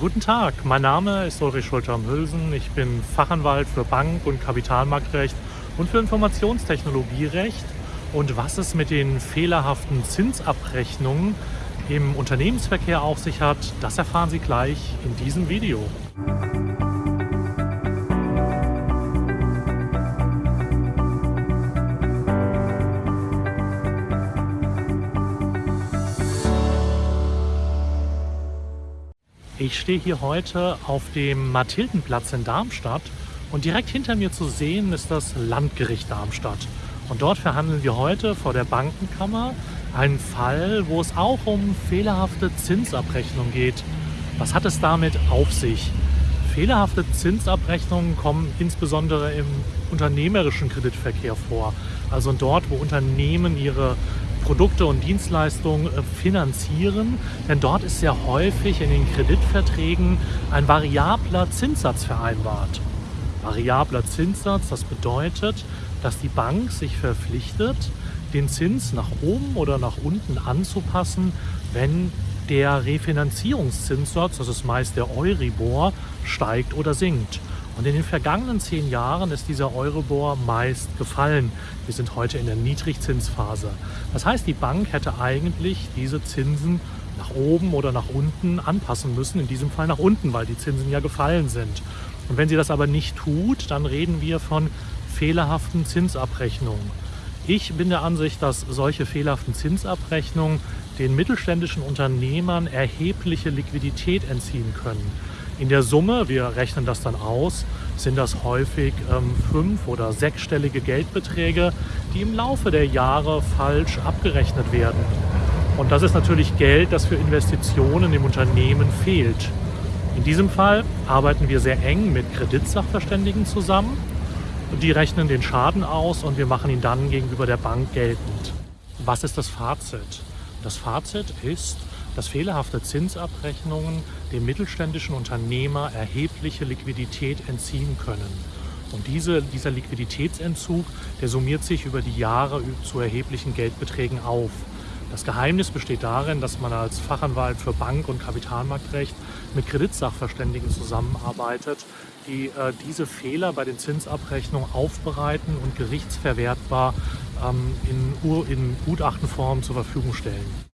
Guten Tag, mein Name ist Ulrich Schulter-Mülsen. Ich bin Fachanwalt für Bank- und Kapitalmarktrecht und für Informationstechnologierecht. Und was es mit den fehlerhaften Zinsabrechnungen im Unternehmensverkehr auf sich hat, das erfahren Sie gleich in diesem Video. Ich stehe hier heute auf dem Mathildenplatz in Darmstadt und direkt hinter mir zu sehen ist das Landgericht Darmstadt. Und dort verhandeln wir heute vor der Bankenkammer einen Fall, wo es auch um fehlerhafte Zinsabrechnung geht. Was hat es damit auf sich? Fehlerhafte Zinsabrechnungen kommen insbesondere im unternehmerischen Kreditverkehr vor. Also dort, wo Unternehmen ihre Produkte und Dienstleistungen äh, finanzieren. Denn dort ist sehr häufig in den Kreditverträgen ein variabler Zinssatz vereinbart. Variabler Zinssatz, das bedeutet, dass die Bank sich verpflichtet, den Zins nach oben oder nach unten anzupassen, wenn der Refinanzierungszinssatz, das ist meist der Euribor, steigt oder sinkt. Und in den vergangenen zehn Jahren ist dieser Euribor meist gefallen. Wir sind heute in der Niedrigzinsphase. Das heißt, die Bank hätte eigentlich diese Zinsen nach oben oder nach unten anpassen müssen, in diesem Fall nach unten, weil die Zinsen ja gefallen sind. Und wenn sie das aber nicht tut, dann reden wir von fehlerhaften Zinsabrechnungen. Ich bin der Ansicht, dass solche fehlerhaften Zinsabrechnungen den mittelständischen Unternehmern erhebliche Liquidität entziehen können. In der Summe, wir rechnen das dann aus, sind das häufig ähm, fünf- oder sechsstellige Geldbeträge, die im Laufe der Jahre falsch abgerechnet werden. Und das ist natürlich Geld, das für Investitionen im Unternehmen fehlt. In diesem Fall arbeiten wir sehr eng mit Kreditsachverständigen zusammen. Die rechnen den Schaden aus und wir machen ihn dann gegenüber der Bank geltend. Was ist das Fazit? Das Fazit ist, dass fehlerhafte Zinsabrechnungen dem mittelständischen Unternehmer erhebliche Liquidität entziehen können. Und diese, dieser Liquiditätsentzug, der summiert sich über die Jahre zu erheblichen Geldbeträgen auf. Das Geheimnis besteht darin, dass man als Fachanwalt für Bank- und Kapitalmarktrecht mit Kreditsachverständigen zusammenarbeitet, die äh, diese Fehler bei den Zinsabrechnungen aufbereiten und gerichtsverwertbar ähm, in, in Gutachtenform zur Verfügung stellen.